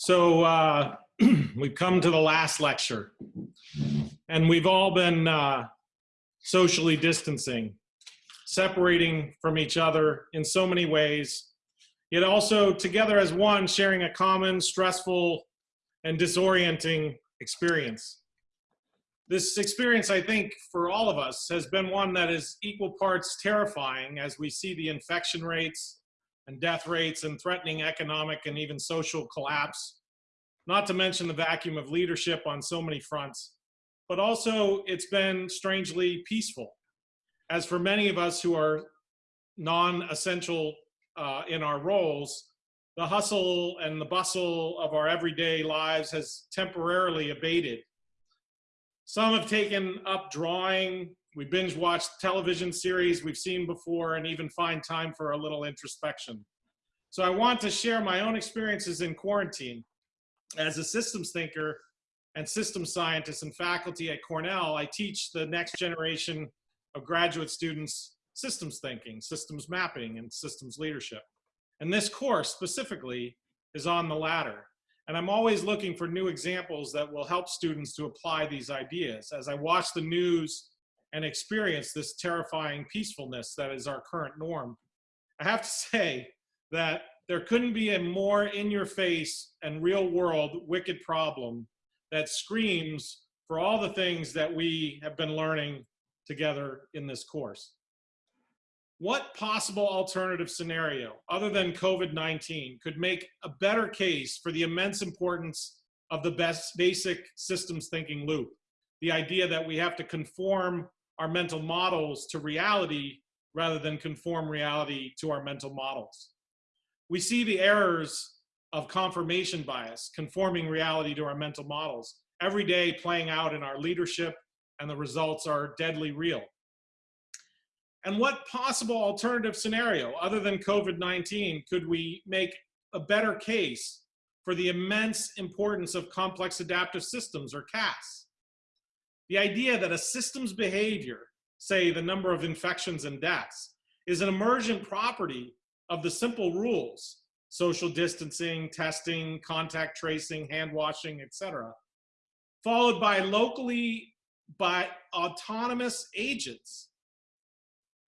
So uh, we've come to the last lecture, and we've all been uh, socially distancing, separating from each other in so many ways, yet also together as one, sharing a common, stressful, and disorienting experience. This experience, I think, for all of us has been one that is equal parts terrifying as we see the infection rates and death rates and threatening economic and even social collapse, not to mention the vacuum of leadership on so many fronts. But also, it's been strangely peaceful. As for many of us who are non-essential uh, in our roles, the hustle and the bustle of our everyday lives has temporarily abated. Some have taken up drawing, we binge watch television series we've seen before and even find time for a little introspection. So I want to share my own experiences in quarantine. As a systems thinker and systems scientist and faculty at Cornell, I teach the next generation of graduate students systems thinking, systems mapping, and systems leadership. And this course specifically is on the latter. And I'm always looking for new examples that will help students to apply these ideas. As I watch the news and experience this terrifying peacefulness that is our current norm. I have to say that there couldn't be a more in your face and real world wicked problem that screams for all the things that we have been learning together in this course. What possible alternative scenario other than COVID-19 could make a better case for the immense importance of the best basic systems thinking loop? The idea that we have to conform our mental models to reality rather than conform reality to our mental models. We see the errors of confirmation bias, conforming reality to our mental models, every day playing out in our leadership, and the results are deadly real. And what possible alternative scenario, other than COVID-19, could we make a better case for the immense importance of complex adaptive systems, or CAS? The idea that a system's behavior, say the number of infections and deaths, is an emergent property of the simple rules, social distancing, testing, contact tracing, hand washing, etc., followed by locally by autonomous agents.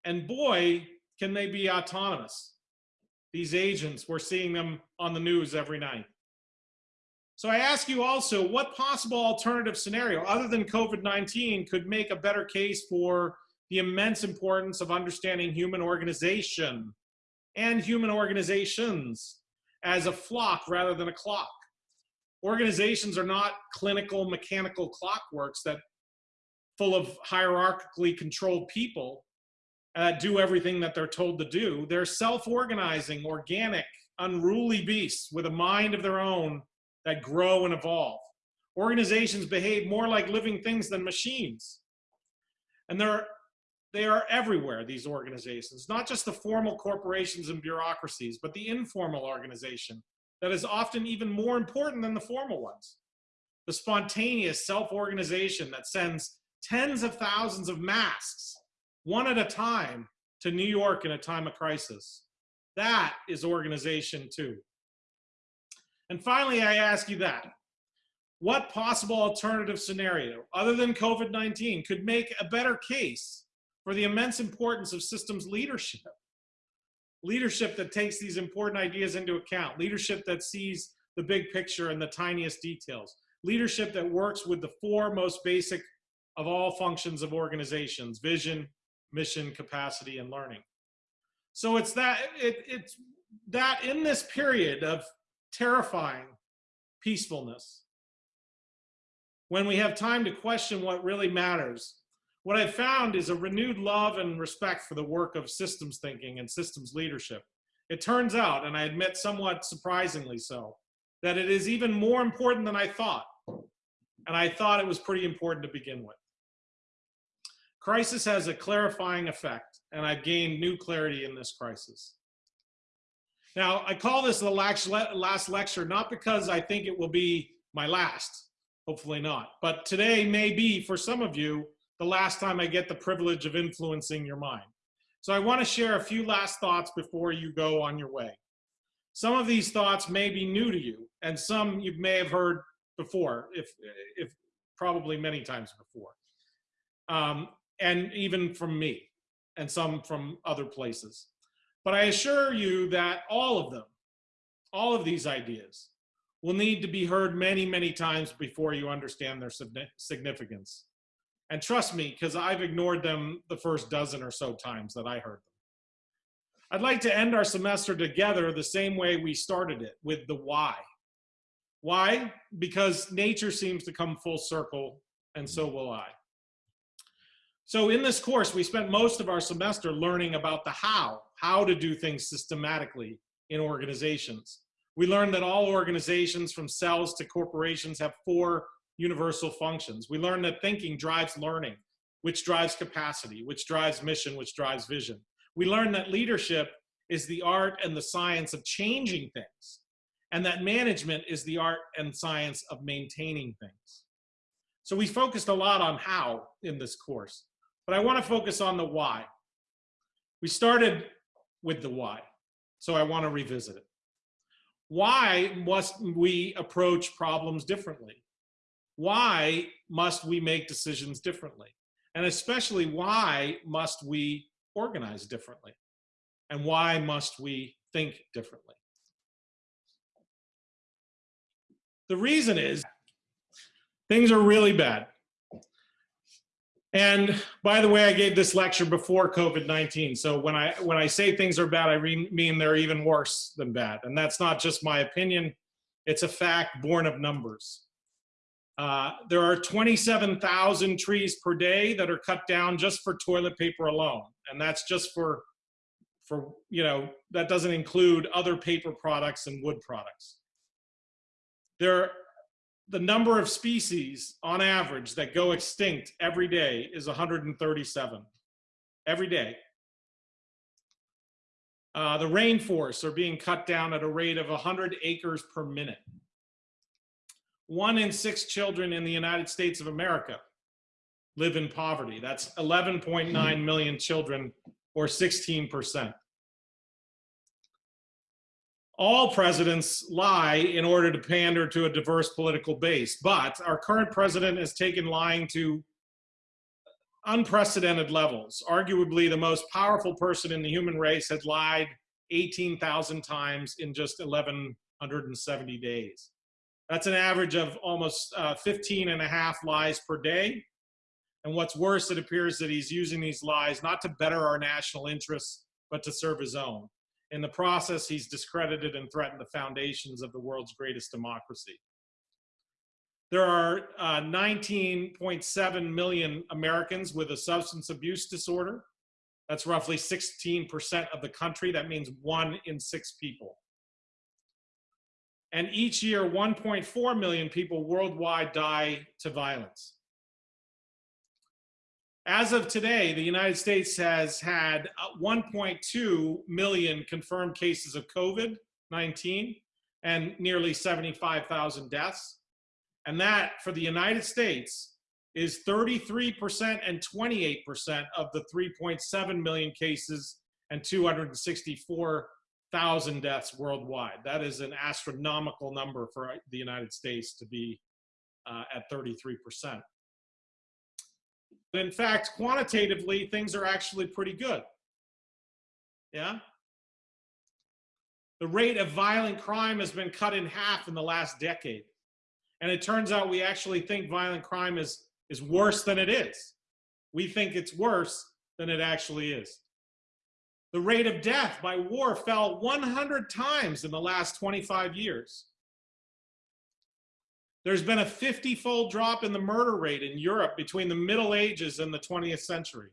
And boy, can they be autonomous. These agents, we're seeing them on the news every night. So I ask you also, what possible alternative scenario other than COVID-19 could make a better case for the immense importance of understanding human organization and human organizations as a flock rather than a clock. Organizations are not clinical mechanical clockworks that full of hierarchically controlled people uh, do everything that they're told to do. They're self-organizing, organic, unruly beasts with a mind of their own that grow and evolve. Organizations behave more like living things than machines. And they're, they are everywhere, these organizations, not just the formal corporations and bureaucracies, but the informal organization that is often even more important than the formal ones. The spontaneous self-organization that sends tens of thousands of masks, one at a time, to New York in a time of crisis. That is organization too. And finally, I ask you that. What possible alternative scenario, other than COVID-19, could make a better case for the immense importance of systems leadership? Leadership that takes these important ideas into account, leadership that sees the big picture and the tiniest details, leadership that works with the four most basic of all functions of organizations, vision, mission, capacity, and learning. So it's that, it, it's that in this period of terrifying peacefulness. When we have time to question what really matters, what I've found is a renewed love and respect for the work of systems thinking and systems leadership. It turns out, and I admit somewhat surprisingly so, that it is even more important than I thought. And I thought it was pretty important to begin with. Crisis has a clarifying effect, and I've gained new clarity in this crisis. Now, I call this the last lecture, not because I think it will be my last, hopefully not, but today may be, for some of you, the last time I get the privilege of influencing your mind. So I wanna share a few last thoughts before you go on your way. Some of these thoughts may be new to you, and some you may have heard before, if, if probably many times before. Um, and even from me, and some from other places. But I assure you that all of them, all of these ideas, will need to be heard many, many times before you understand their significance. And trust me, because I've ignored them the first dozen or so times that I heard them. I'd like to end our semester together the same way we started it, with the why. Why? Because nature seems to come full circle, and so will I. So in this course, we spent most of our semester learning about the how, how to do things systematically in organizations. We learned that all organizations from cells to corporations have four universal functions. We learned that thinking drives learning, which drives capacity, which drives mission, which drives vision. We learned that leadership is the art and the science of changing things, and that management is the art and science of maintaining things. So we focused a lot on how in this course, but I want to focus on the why. We started with the why, so I want to revisit it. Why must we approach problems differently? Why must we make decisions differently? And especially, why must we organize differently? And why must we think differently? The reason is things are really bad. And by the way, I gave this lecture before COVID-19. So when I when I say things are bad, I mean they're even worse than bad. And that's not just my opinion. It's a fact born of numbers. Uh, there are 27,000 trees per day that are cut down just for toilet paper alone. And that's just for, for, you know, that doesn't include other paper products and wood products. There the number of species on average that go extinct every day is 137 every day. Uh, the rainforests are being cut down at a rate of 100 acres per minute. One in six children in the United States of America live in poverty. That's 11.9 million children or 16% all presidents lie in order to pander to a diverse political base. But our current president has taken lying to unprecedented levels. Arguably, the most powerful person in the human race had lied 18,000 times in just 1,170 days. That's an average of almost uh, 15 and a half lies per day. And what's worse, it appears that he's using these lies not to better our national interests, but to serve his own. In the process, he's discredited and threatened the foundations of the world's greatest democracy. There are 19.7 uh, million Americans with a substance abuse disorder. That's roughly 16% of the country. That means one in six people. And each year, 1.4 million people worldwide die to violence. As of today, the United States has had uh, 1.2 million confirmed cases of COVID-19 and nearly 75,000 deaths. And that, for the United States, is 33% and 28% of the 3.7 million cases and 264,000 deaths worldwide. That is an astronomical number for the United States to be uh, at 33% in fact, quantitatively, things are actually pretty good. Yeah? The rate of violent crime has been cut in half in the last decade. And it turns out we actually think violent crime is, is worse than it is. We think it's worse than it actually is. The rate of death by war fell 100 times in the last 25 years. There's been a 50 fold drop in the murder rate in Europe between the Middle Ages and the 20th century.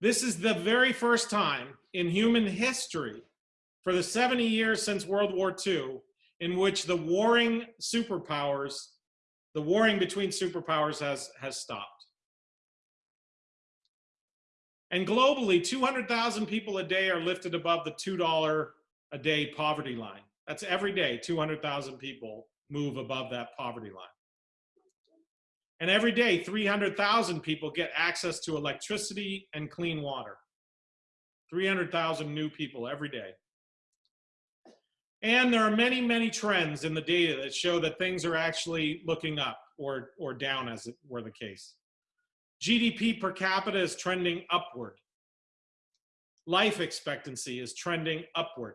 This is the very first time in human history for the 70 years since World War II in which the warring superpowers, the warring between superpowers has, has stopped. And globally, 200,000 people a day are lifted above the $2 a day poverty line. That's every day, 200,000 people move above that poverty line. And every day, 300,000 people get access to electricity and clean water. 300,000 new people every day. And there are many, many trends in the data that show that things are actually looking up or, or down as it were the case. GDP per capita is trending upward. Life expectancy is trending upward.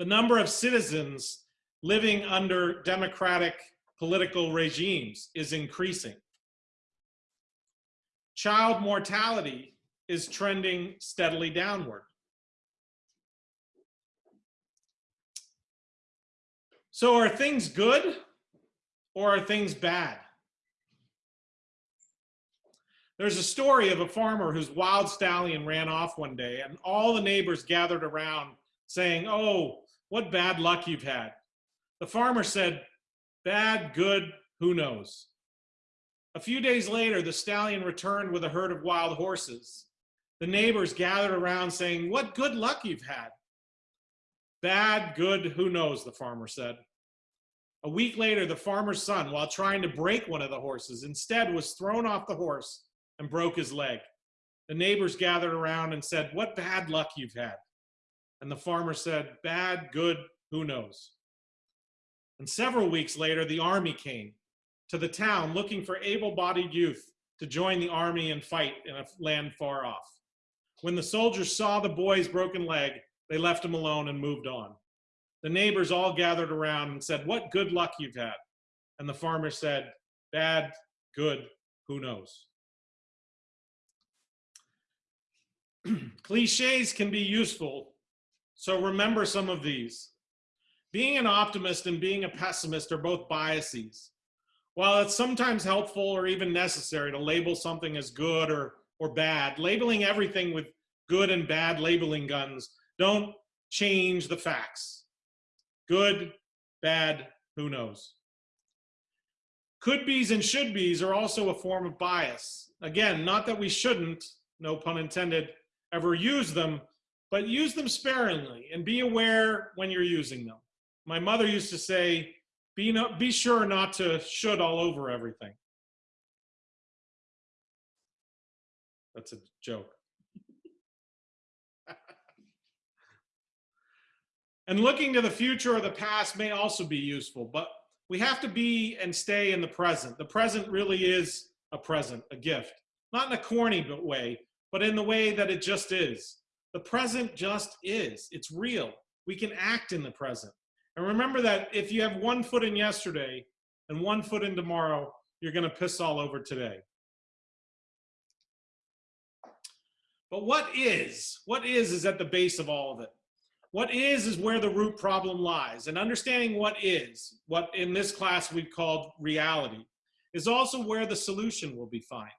The number of citizens living under democratic political regimes is increasing. Child mortality is trending steadily downward. So are things good or are things bad? There's a story of a farmer whose wild stallion ran off one day and all the neighbors gathered around saying, oh, what bad luck you've had. The farmer said, bad, good, who knows? A few days later, the stallion returned with a herd of wild horses. The neighbors gathered around saying, what good luck you've had. Bad, good, who knows, the farmer said. A week later, the farmer's son, while trying to break one of the horses, instead was thrown off the horse and broke his leg. The neighbors gathered around and said, what bad luck you've had. And the farmer said, bad, good, who knows. And several weeks later, the army came to the town looking for able-bodied youth to join the army and fight in a land far off. When the soldiers saw the boy's broken leg, they left him alone and moved on. The neighbors all gathered around and said, what good luck you've had. And the farmer said, bad, good, who knows. Cliches can be useful, so remember some of these. Being an optimist and being a pessimist are both biases. While it's sometimes helpful or even necessary to label something as good or, or bad, labeling everything with good and bad labeling guns don't change the facts. Good, bad, who knows? Could be's and should be's are also a form of bias. Again, not that we shouldn't, no pun intended, ever use them, but use them sparingly and be aware when you're using them. My mother used to say, be, no, be sure not to should all over everything. That's a joke. and looking to the future or the past may also be useful, but we have to be and stay in the present. The present really is a present, a gift. Not in a corny way, but in the way that it just is. The present just is. It's real. We can act in the present. And remember that if you have one foot in yesterday and one foot in tomorrow, you're going to piss all over today. But what is? What is is at the base of all of it. What is is where the root problem lies. And understanding what is, what in this class we've called reality, is also where the solution will be found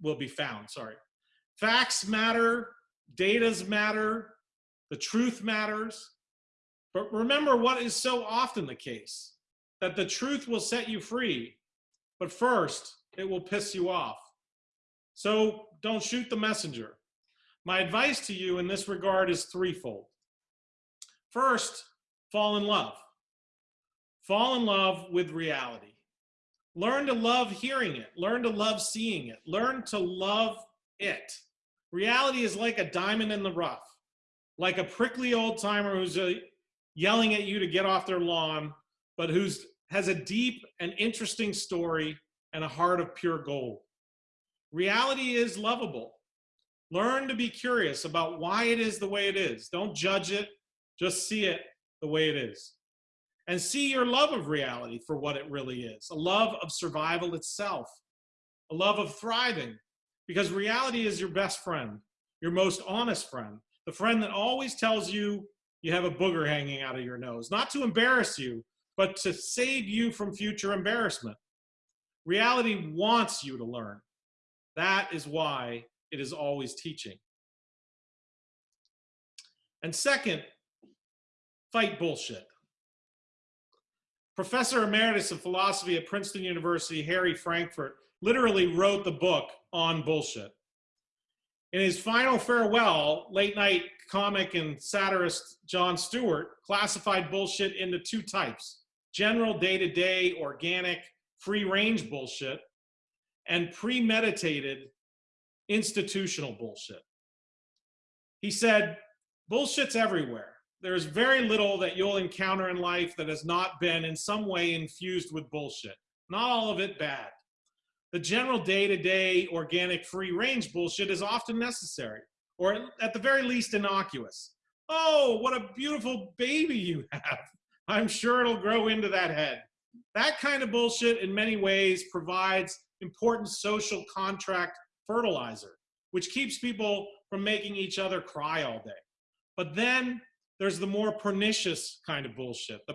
will be found, sorry. Facts matter, datas matter, the truth matters. But remember what is so often the case, that the truth will set you free, but first it will piss you off. So don't shoot the messenger. My advice to you in this regard is threefold. First, fall in love. Fall in love with reality. Learn to love hearing it. Learn to love seeing it. Learn to love it. Reality is like a diamond in the rough, like a prickly old timer who's uh, yelling at you to get off their lawn, but who's has a deep and interesting story and a heart of pure gold. Reality is lovable. Learn to be curious about why it is the way it is. Don't judge it, just see it the way it is and see your love of reality for what it really is a love of survival itself, a love of thriving, because reality is your best friend, your most honest friend, the friend that always tells you you have a booger hanging out of your nose, not to embarrass you, but to save you from future embarrassment. Reality wants you to learn. That is why it is always teaching. And second, fight bullshit. Professor Emeritus of Philosophy at Princeton University, Harry Frankfurt, literally wrote the book on bullshit. In his final farewell, late night comic and satirist Jon Stewart classified bullshit into two types, general day-to-day -day, organic free-range bullshit and premeditated institutional bullshit. He said, bullshit's everywhere. there's very little that you'll encounter in life that has not been in some way infused with bullshit. Not all of it bad. The general day-to-day organic free range bullshit is often necessary, or at the very least innocuous. Oh, what a beautiful baby you have. I'm sure it'll grow into that head. That kind of bullshit in many ways provides important social contract fertilizer, which keeps people from making each other cry all day. But then there's the more pernicious kind of bullshit, the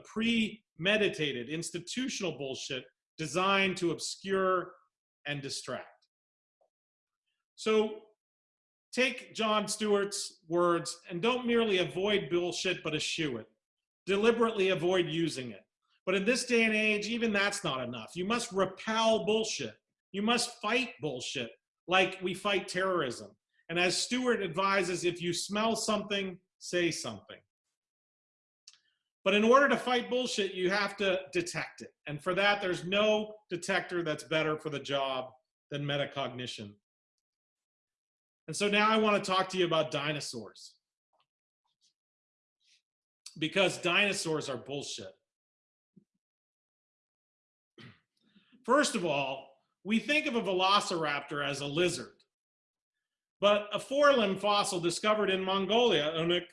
premeditated institutional bullshit designed to obscure and distract. So take Jon Stewart's words and don't merely avoid bullshit, but eschew it. Deliberately avoid using it. But in this day and age, even that's not enough. You must repel bullshit. You must fight bullshit like we fight terrorism. And as Stewart advises, if you smell something, say something. But in order to fight bullshit, you have to detect it. And for that, there's no detector that's better for the job than metacognition. And so now I want to talk to you about dinosaurs. Because dinosaurs are bullshit. First of all, we think of a velociraptor as a lizard. But a four-limb fossil discovered in Mongolia, Unuk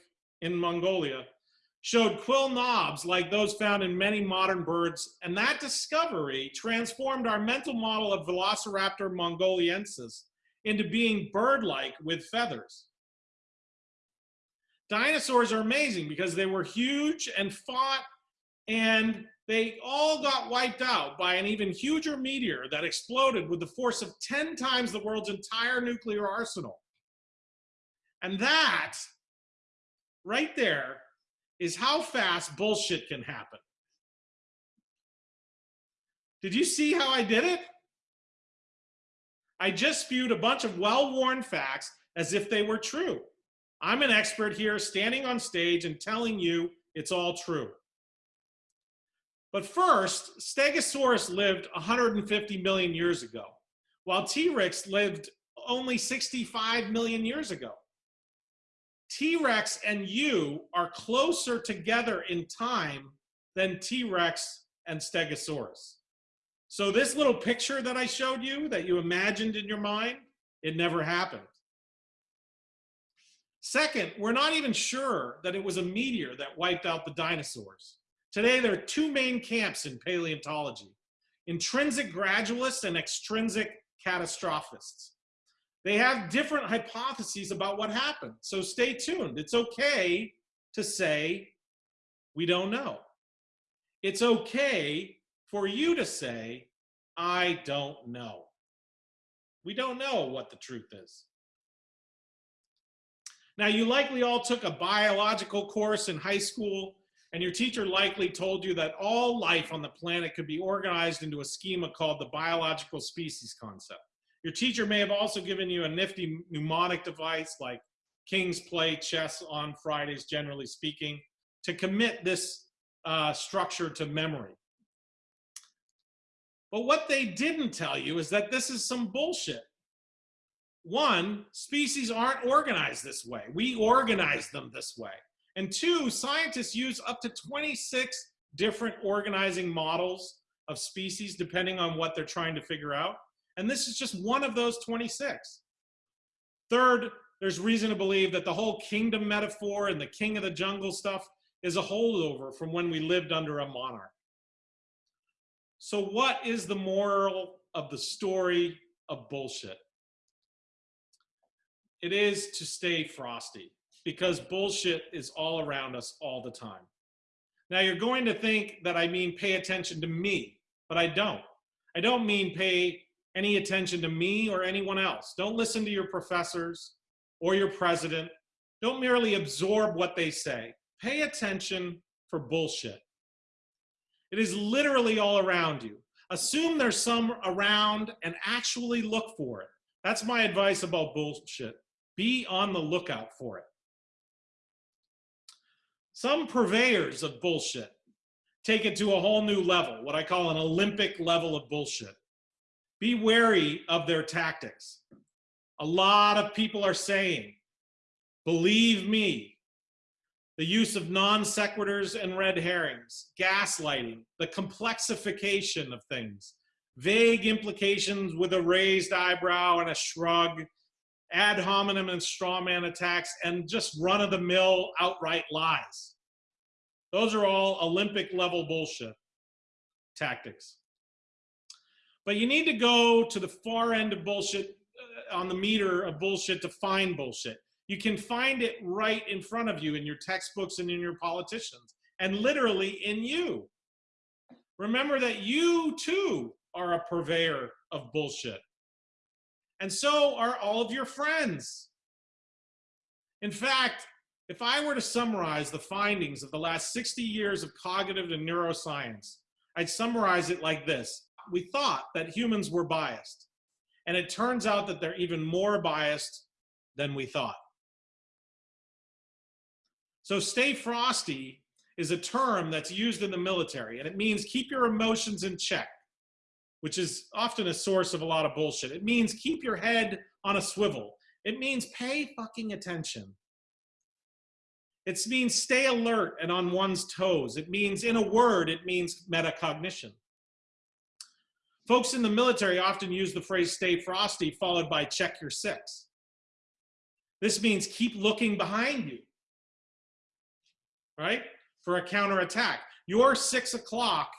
in Mongolia, showed quill knobs like those found in many modern birds, and that discovery transformed our mental model of Velociraptor mongoliensis into being bird-like with feathers. Dinosaurs are amazing because they were huge and fought, and they all got wiped out by an even huger meteor that exploded with the force of 10 times the world's entire nuclear arsenal. And that, right there, is how fast bullshit can happen. Did you see how I did it? I just spewed a bunch of well-worn facts as if they were true. I'm an expert here standing on stage and telling you it's all true. But first, Stegosaurus lived 150 million years ago, while T-Rex lived only 65 million years ago. T-Rex and you are closer together in time than T-Rex and Stegosaurus. So this little picture that I showed you that you imagined in your mind, it never happened. Second, we're not even sure that it was a meteor that wiped out the dinosaurs. Today, there are two main camps in paleontology, intrinsic gradualists and extrinsic catastrophists. They have different hypotheses about what happened. So stay tuned. It's okay to say, we don't know. It's okay for you to say, I don't know. We don't know what the truth is. Now, you likely all took a biological course in high school, and your teacher likely told you that all life on the planet could be organized into a schema called the biological species concept. Your teacher may have also given you a nifty mnemonic device like Kings play chess on Fridays, generally speaking, to commit this uh, structure to memory. But what they didn't tell you is that this is some bullshit. One, species aren't organized this way. We organize them this way. And two, scientists use up to 26 different organizing models of species depending on what they're trying to figure out. And this is just one of those 26. Third, there's reason to believe that the whole kingdom metaphor and the king of the jungle stuff is a holdover from when we lived under a monarch. So what is the moral of the story of bullshit? It is to stay frosty because bullshit is all around us all the time. Now you're going to think that I mean pay attention to me, but I don't. I don't mean pay any attention to me or anyone else. Don't listen to your professors or your president. Don't merely absorb what they say. Pay attention for bullshit. It is literally all around you. Assume there's some around and actually look for it. That's my advice about bullshit. Be on the lookout for it. Some purveyors of bullshit take it to a whole new level, what I call an Olympic level of bullshit. Be wary of their tactics. A lot of people are saying, believe me, the use of non sequiturs and red herrings, gaslighting, the complexification of things, vague implications with a raised eyebrow and a shrug, ad hominem and straw man attacks, and just run of the mill outright lies. Those are all Olympic level bullshit tactics. But you need to go to the far end of bullshit uh, on the meter of bullshit to find bullshit. You can find it right in front of you in your textbooks and in your politicians, and literally in you. Remember that you too are a purveyor of bullshit. And so are all of your friends. In fact, if I were to summarize the findings of the last 60 years of cognitive and neuroscience, I'd summarize it like this. We thought that humans were biased, and it turns out that they're even more biased than we thought. So stay frosty is a term that's used in the military, and it means keep your emotions in check, which is often a source of a lot of bullshit. It means keep your head on a swivel. It means pay fucking attention. It means stay alert and on one's toes. It means, in a word, it means metacognition. Folks in the military often use the phrase stay frosty followed by check your six. This means keep looking behind you, right? For a counterattack. Your six o'clock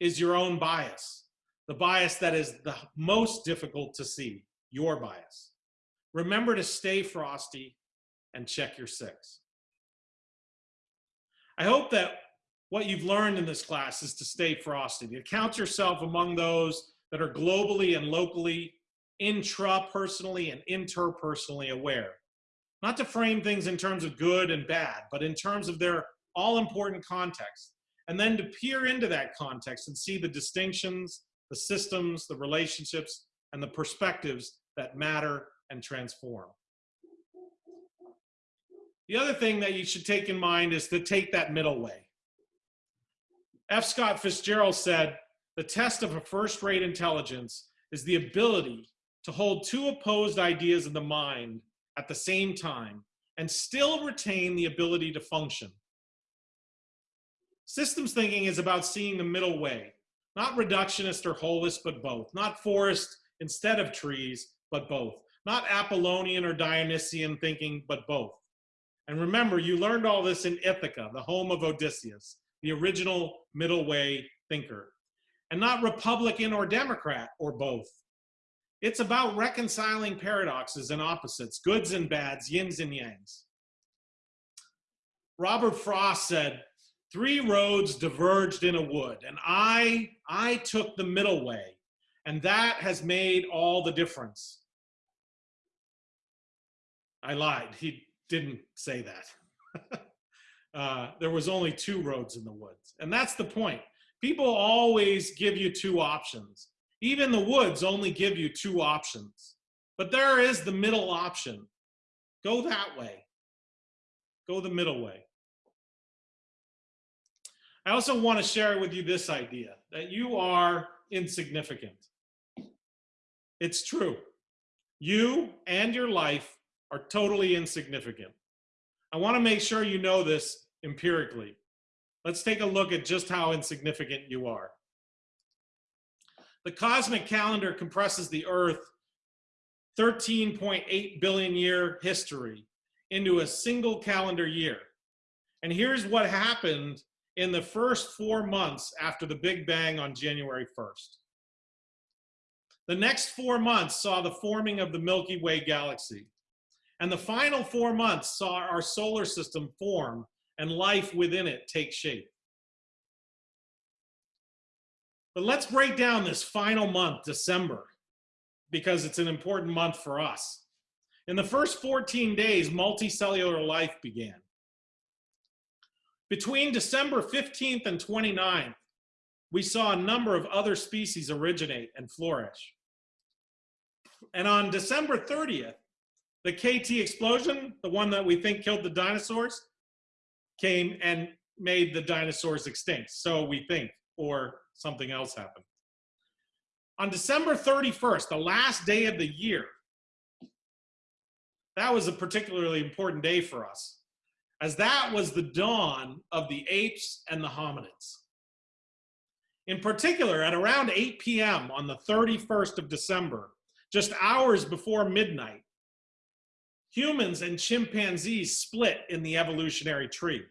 is your own bias, the bias that is the most difficult to see, your bias. Remember to stay frosty and check your six. I hope that what you've learned in this class is to stay frosty, You count yourself among those that are globally and locally, intrapersonally and interpersonally aware. Not to frame things in terms of good and bad, but in terms of their all important context. And then to peer into that context and see the distinctions, the systems, the relationships, and the perspectives that matter and transform. The other thing that you should take in mind is to take that middle way. F. Scott Fitzgerald said, the test of a first-rate intelligence is the ability to hold two opposed ideas in the mind at the same time and still retain the ability to function. Systems thinking is about seeing the middle way, not reductionist or holist, but both. Not forest instead of trees, but both. Not Apollonian or Dionysian thinking, but both. And remember, you learned all this in Ithaca, the home of Odysseus, the original middle way thinker. And not Republican or Democrat or both. It's about reconciling paradoxes and opposites, goods and bads, yins and yangs. Robert Frost said, three roads diverged in a wood and I, I took the middle way and that has made all the difference. I lied. He didn't say that. uh, there was only two roads in the woods. And that's the point. People always give you two options. Even the woods only give you two options. But there is the middle option. Go that way. Go the middle way. I also want to share with you this idea that you are insignificant. It's true. You and your life are totally insignificant. I want to make sure you know this empirically. Let's take a look at just how insignificant you are. The cosmic calendar compresses the Earth 13.8 billion year history into a single calendar year. And here's what happened in the first four months after the Big Bang on January 1st. The next four months saw the forming of the Milky Way galaxy. And the final four months saw our solar system form and life within it takes shape. But let's break down this final month, December, because it's an important month for us. In the first 14 days, multicellular life began. Between December 15th and 29th, we saw a number of other species originate and flourish. And on December 30th, the KT explosion, the one that we think killed the dinosaurs, came and made the dinosaurs extinct. So we think, or something else happened. On December 31st, the last day of the year, that was a particularly important day for us. as that was the dawn of the apes and the hominids. In particular, at around 8 p.m. on the 31st of December, just hours before midnight, humans and chimpanzees split in the evolutionary tree.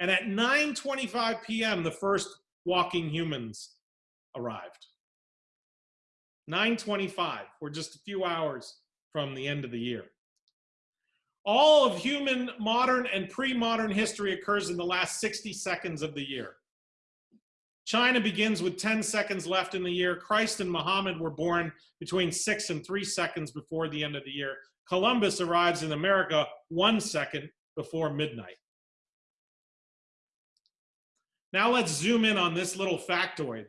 And at 9.25 p.m., the first walking humans arrived. 9.25, we're just a few hours from the end of the year. All of human modern and pre-modern history occurs in the last 60 seconds of the year. China begins with 10 seconds left in the year. Christ and Muhammad were born between six and three seconds before the end of the year. Columbus arrives in America one second before midnight. Now let's zoom in on this little factoid.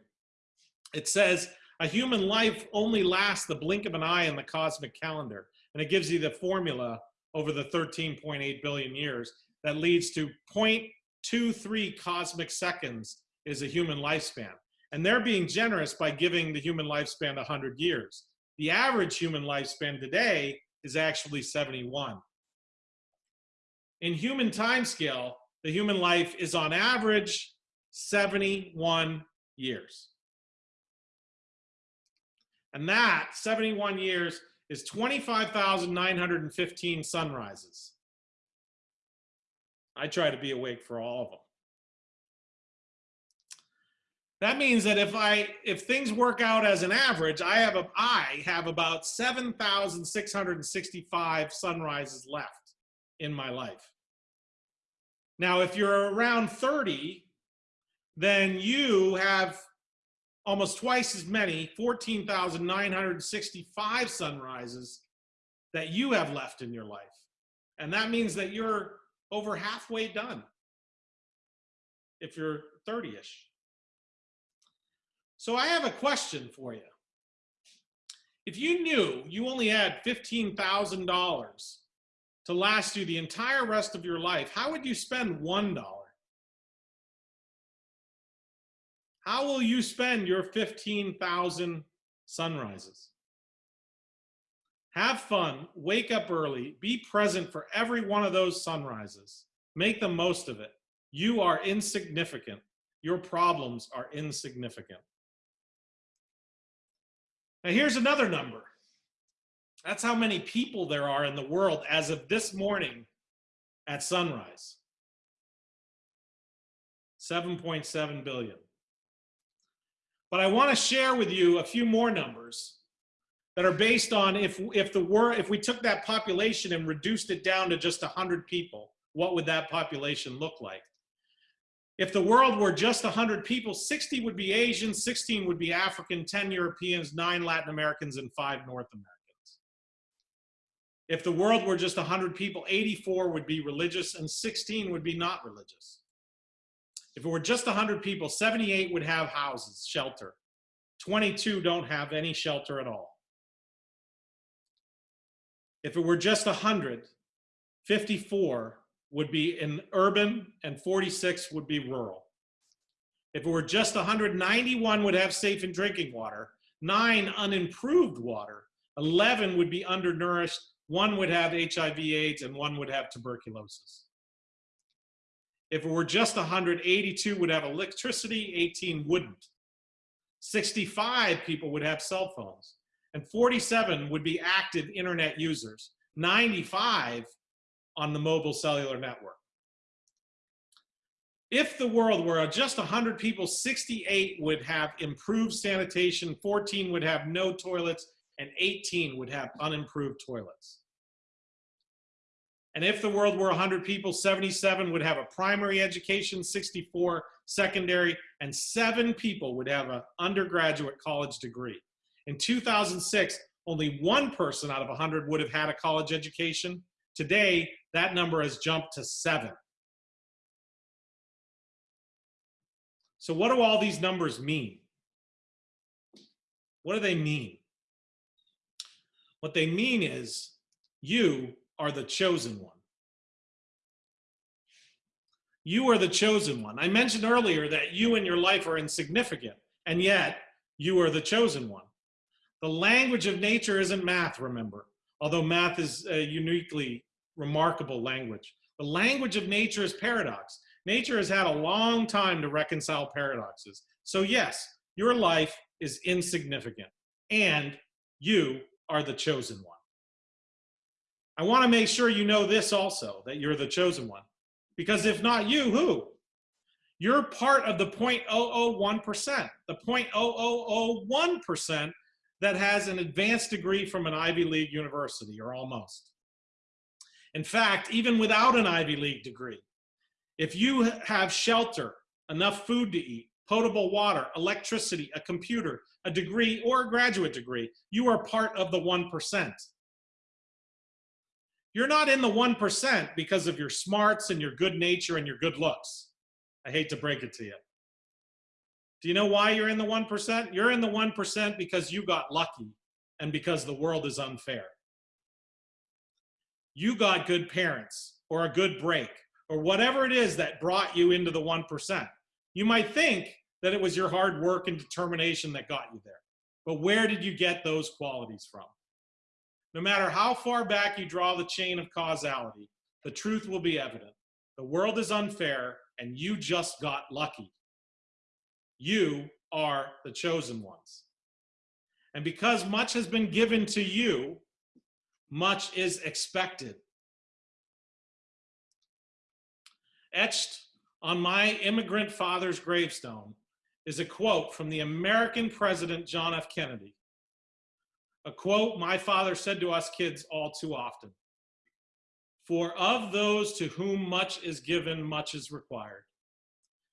It says, a human life only lasts the blink of an eye in the cosmic calendar. And it gives you the formula over the 13.8 billion years that leads to 0.23 cosmic seconds is a human lifespan. And they're being generous by giving the human lifespan 100 years. The average human lifespan today is actually 71. In human timescale, the human life is on average 71 years. And that 71 years is 25,915 sunrises. I try to be awake for all of them. That means that if I if things work out as an average, I have a I have about 7,665 sunrises left in my life. Now, if you're around 30, then you have almost twice as many, 14,965 sunrises that you have left in your life. And that means that you're over halfway done if you're 30-ish. So I have a question for you. If you knew you only had $15,000 to last you the entire rest of your life, how would you spend $1? How will you spend your 15,000 sunrises? Have fun, wake up early, be present for every one of those sunrises. Make the most of it. You are insignificant. Your problems are insignificant. Now here's another number. That's how many people there are in the world as of this morning at sunrise. 7.7 billion. But I want to share with you a few more numbers that are based on if, if, the wor if we took that population and reduced it down to just 100 people, what would that population look like? If the world were just 100 people, 60 would be Asian, 16 would be African, 10 Europeans, 9 Latin Americans, and 5 North Americans. If the world were just 100 people, 84 would be religious and 16 would be not religious. If it were just 100 people, 78 would have houses, shelter. 22 don't have any shelter at all. If it were just 100, 54 would be in urban and 46 would be rural. If it were just 191 would have safe and drinking water, nine unimproved water, 11 would be undernourished, one would have HIV AIDS, and one would have tuberculosis. If it were just 182 would have electricity, 18 wouldn't. 65 people would have cell phones, and 47 would be active internet users. 95 on the mobile cellular network. If the world were just 100 people, 68 would have improved sanitation, 14 would have no toilets, and 18 would have unimproved toilets. And if the world were 100 people, 77 would have a primary education, 64 secondary, and seven people would have an undergraduate college degree. In 2006, only one person out of 100 would have had a college education. Today, that number has jumped to seven. So what do all these numbers mean? What do they mean? What they mean is you are the chosen one. You are the chosen one. I mentioned earlier that you and your life are insignificant, and yet you are the chosen one. The language of nature isn't math, remember, although math is a uniquely remarkable language. The language of nature is paradox. Nature has had a long time to reconcile paradoxes. So yes, your life is insignificant and you are the chosen one. I want to make sure you know this also, that you're the chosen one. Because if not you, who? You're part of the 0.001%, the 0.0001% that has an advanced degree from an Ivy League university, or almost. In fact, even without an Ivy League degree, if you have shelter, enough food to eat, potable water, electricity, a computer, a degree, or a graduate degree, you are part of the 1%. You're not in the 1% because of your smarts and your good nature and your good looks. I hate to break it to you. Do you know why you're in the 1%? You're in the 1% because you got lucky and because the world is unfair. You got good parents or a good break or whatever it is that brought you into the 1%. You might think that it was your hard work and determination that got you there. But where did you get those qualities from? No matter how far back you draw the chain of causality, the truth will be evident. The world is unfair and you just got lucky. You are the chosen ones. And because much has been given to you, much is expected. Etched on my immigrant father's gravestone is a quote from the American President John F. Kennedy. A quote my father said to us kids all too often. For of those to whom much is given, much is required.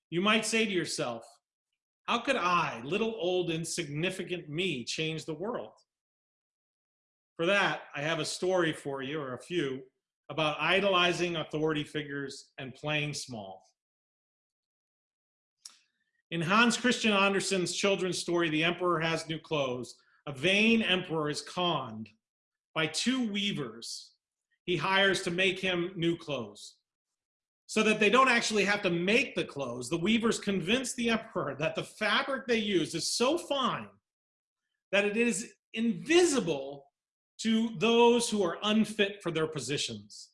You might say to yourself, how could I, little old insignificant me, change the world? For that, I have a story for you, or a few, about idolizing authority figures and playing small. In Hans Christian Andersen's children's story, The Emperor Has New Clothes, a vain emperor is conned by two weavers he hires to make him new clothes. So that they don't actually have to make the clothes, the weavers convince the emperor that the fabric they use is so fine that it is invisible to those who are unfit for their positions.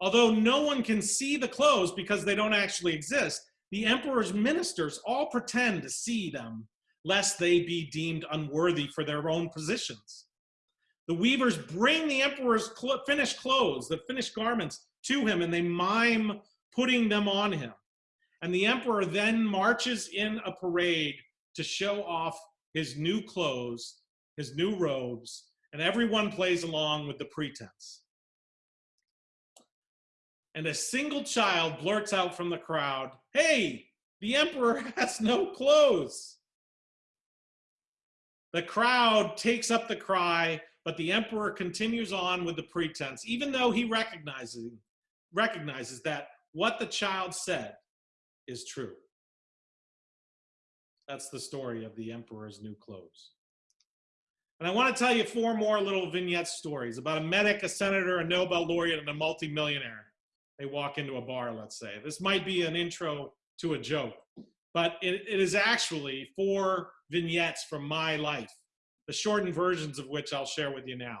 Although no one can see the clothes because they don't actually exist, the emperor's ministers all pretend to see them, lest they be deemed unworthy for their own positions. The weavers bring the emperor's cl finished clothes, the finished garments, to him, and they mime putting them on him. And the emperor then marches in a parade to show off his new clothes, his new robes, and everyone plays along with the pretense and a single child blurts out from the crowd, Hey, the emperor has no clothes. The crowd takes up the cry, but the emperor continues on with the pretense, even though he recognizes, recognizes that what the child said is true. That's the story of the emperor's new clothes. And I want to tell you four more little vignette stories about a medic, a senator, a Nobel laureate, and a multimillionaire they walk into a bar, let's say. This might be an intro to a joke, but it, it is actually four vignettes from my life, the shortened versions of which I'll share with you now.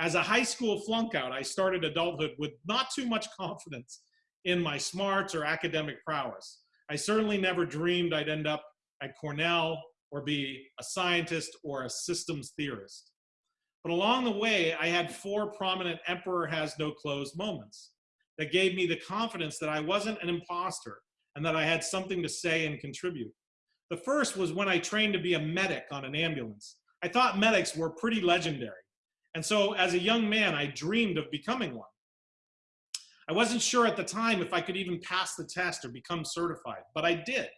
As a high school flunk out, I started adulthood with not too much confidence in my smarts or academic prowess. I certainly never dreamed I'd end up at Cornell or be a scientist or a systems theorist. But along the way, I had four prominent emperor has no clothes moments that gave me the confidence that I wasn't an imposter and that I had something to say and contribute. The first was when I trained to be a medic on an ambulance. I thought medics were pretty legendary. And so as a young man, I dreamed of becoming one. I wasn't sure at the time if I could even pass the test or become certified, but I did.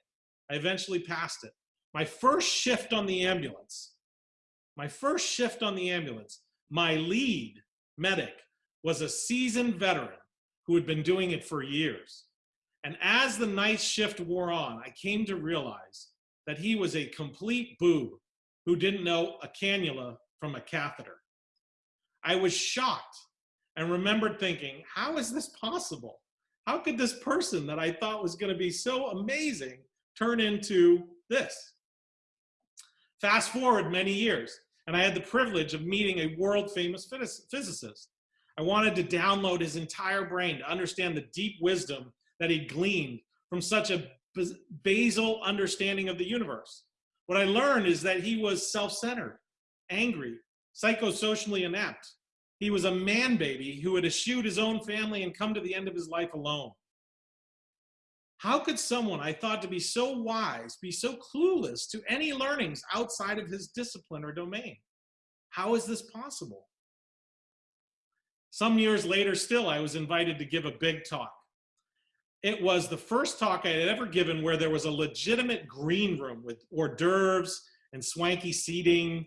I eventually passed it. My first shift on the ambulance, my first shift on the ambulance, my lead medic was a seasoned veteran who had been doing it for years. And as the night shift wore on, I came to realize that he was a complete boob who didn't know a cannula from a catheter. I was shocked and remembered thinking, how is this possible? How could this person that I thought was going to be so amazing turn into this? Fast forward many years, and I had the privilege of meeting a world famous physicist. I wanted to download his entire brain to understand the deep wisdom that he gleaned from such a basal understanding of the universe. What I learned is that he was self-centered, angry, psychosocially inept. He was a man baby who had eschewed his own family and come to the end of his life alone. How could someone I thought to be so wise be so clueless to any learnings outside of his discipline or domain? How is this possible? Some years later still, I was invited to give a big talk. It was the first talk I had ever given where there was a legitimate green room with hors d'oeuvres and swanky seating.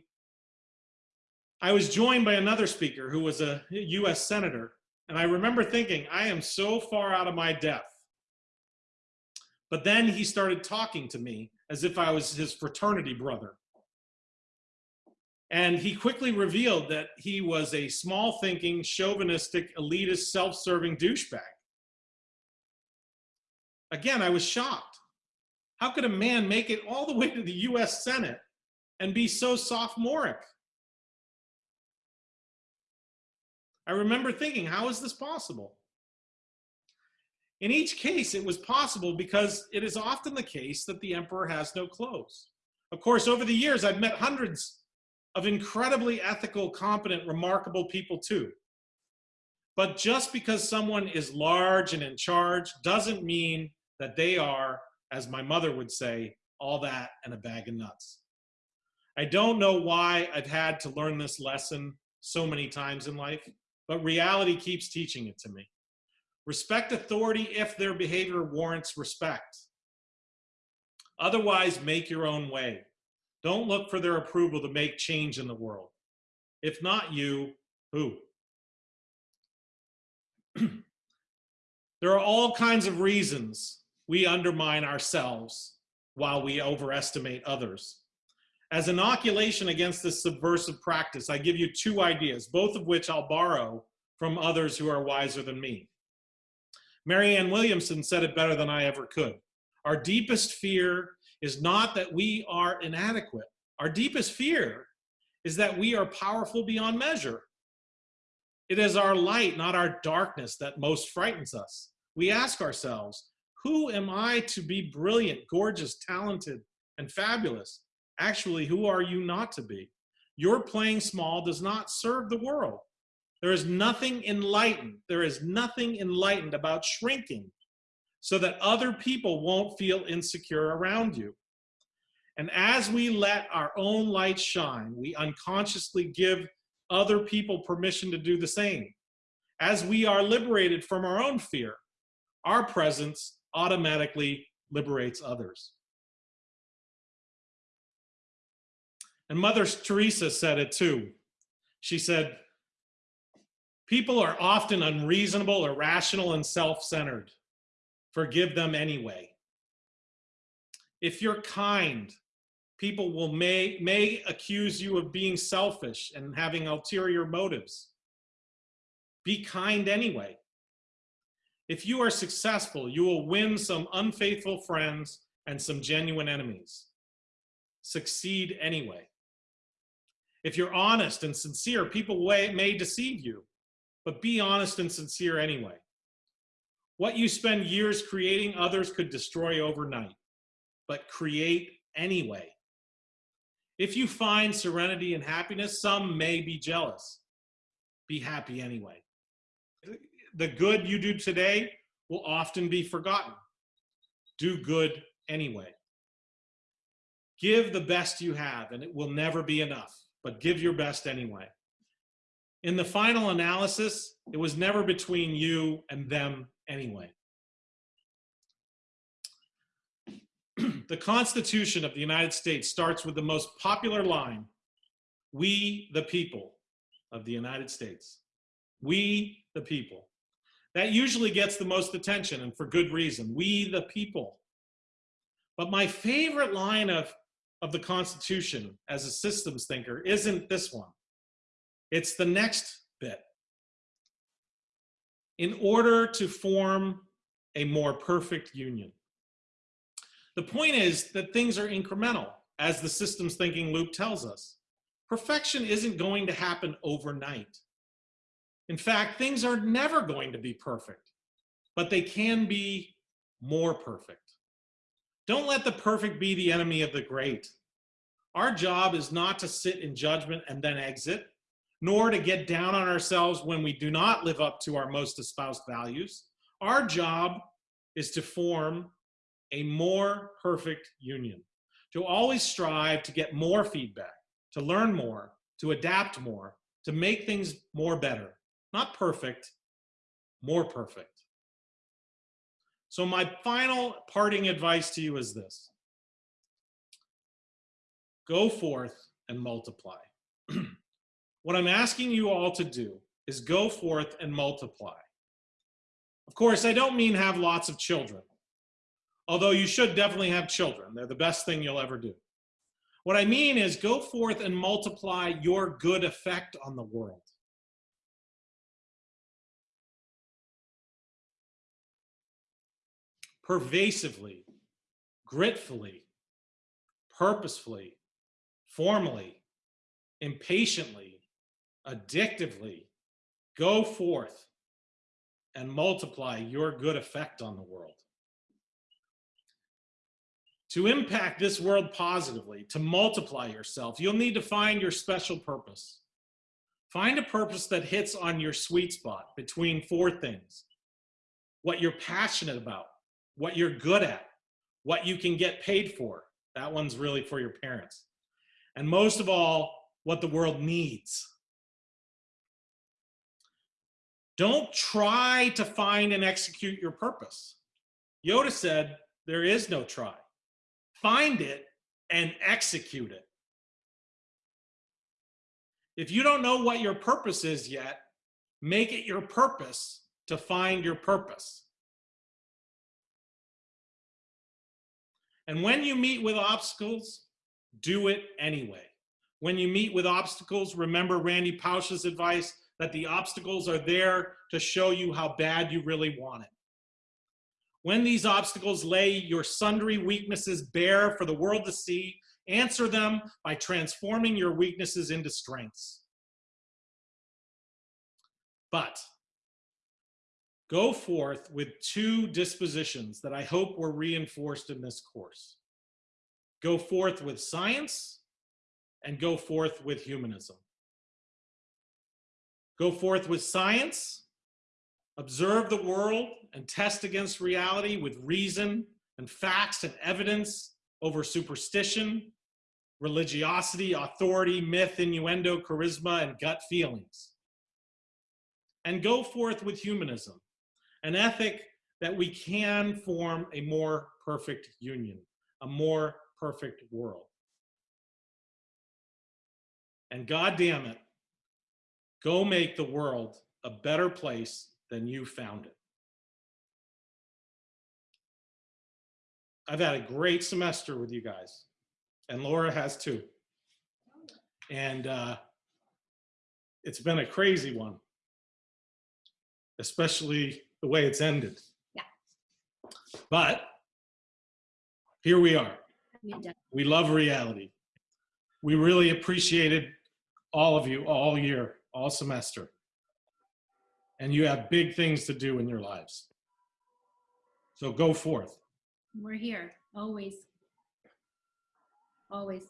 I was joined by another speaker who was a US senator. And I remember thinking, I am so far out of my depth. But then he started talking to me as if I was his fraternity brother. And he quickly revealed that he was a small thinking, chauvinistic, elitist, self serving douchebag. Again, I was shocked. How could a man make it all the way to the US Senate and be so sophomoric? I remember thinking, how is this possible? In each case, it was possible because it is often the case that the emperor has no clothes. Of course, over the years, I've met hundreds of incredibly ethical, competent, remarkable people too. But just because someone is large and in charge doesn't mean that they are, as my mother would say, all that and a bag of nuts. I don't know why I've had to learn this lesson so many times in life, but reality keeps teaching it to me. Respect authority if their behavior warrants respect. Otherwise, make your own way. Don't look for their approval to make change in the world. If not you, who? there are all kinds of reasons we undermine ourselves while we overestimate others. As inoculation against this subversive practice, I give you two ideas, both of which I'll borrow from others who are wiser than me. Marianne Williamson said it better than I ever could. Our deepest fear is not that we are inadequate. Our deepest fear is that we are powerful beyond measure. It is our light, not our darkness, that most frightens us. We ask ourselves, who am I to be brilliant, gorgeous, talented, and fabulous? Actually, who are you not to be? Your playing small does not serve the world. There is nothing enlightened. There is nothing enlightened about shrinking so that other people won't feel insecure around you. And as we let our own light shine, we unconsciously give other people permission to do the same. As we are liberated from our own fear, our presence automatically liberates others. And Mother Teresa said it too. She said, People are often unreasonable, irrational, and self-centered. Forgive them anyway. If you're kind, people will may, may accuse you of being selfish and having ulterior motives. Be kind anyway. If you are successful, you will win some unfaithful friends and some genuine enemies. Succeed anyway. If you're honest and sincere, people may deceive you but be honest and sincere anyway. What you spend years creating, others could destroy overnight, but create anyway. If you find serenity and happiness, some may be jealous. Be happy anyway. The good you do today will often be forgotten. Do good anyway. Give the best you have, and it will never be enough, but give your best anyway in the final analysis, it was never between you and them anyway. the Constitution of the United States starts with the most popular line, we the people of the United States. We the people. That usually gets the most attention and for good reason, we the people. But my favorite line of, of the Constitution as a systems thinker isn't this one. It's the next bit. In order to form a more perfect union. The point is that things are incremental, as the systems thinking loop tells us. Perfection isn't going to happen overnight. In fact, things are never going to be perfect, but they can be more perfect. Don't let the perfect be the enemy of the great. Our job is not to sit in judgment and then exit, nor to get down on ourselves when we do not live up to our most espoused values. Our job is to form a more perfect union, to always strive to get more feedback, to learn more, to adapt more, to make things more better. Not perfect, more perfect. So my final parting advice to you is this. Go forth and multiply. what I'm asking you all to do is go forth and multiply. Of course, I don't mean have lots of children, although you should definitely have children. They're the best thing you'll ever do. What I mean is go forth and multiply your good effect on the world. Pervasively, gritfully, purposefully, formally, impatiently, addictively, go forth and multiply your good effect on the world. To impact this world positively, to multiply yourself, you'll need to find your special purpose. Find a purpose that hits on your sweet spot between four things. What you're passionate about, what you're good at, what you can get paid for. That one's really for your parents. And most of all, what the world needs. Don't try to find and execute your purpose. Yoda said, there is no try. Find it and execute it. If you don't know what your purpose is yet, make it your purpose to find your purpose. And when you meet with obstacles, do it anyway. When you meet with obstacles, remember Randy Pausch's advice that the obstacles are there to show you how bad you really want it. When these obstacles lay your sundry weaknesses bare for the world to see, answer them by transforming your weaknesses into strengths. But go forth with two dispositions that I hope were reinforced in this course. Go forth with science and go forth with humanism. Go forth with science, observe the world and test against reality with reason and facts and evidence over superstition, religiosity, authority, myth, innuendo, charisma, and gut feelings. And go forth with humanism, an ethic that we can form a more perfect union, a more perfect world. And God damn it, go make the world a better place than you found it. I've had a great semester with you guys, and Laura has too. And uh, it's been a crazy one, especially the way it's ended. Yeah. But here we are. We love reality. We really appreciated all of you all year, all semester. And you have big things to do in your lives. So go forth. We're here, always. Always.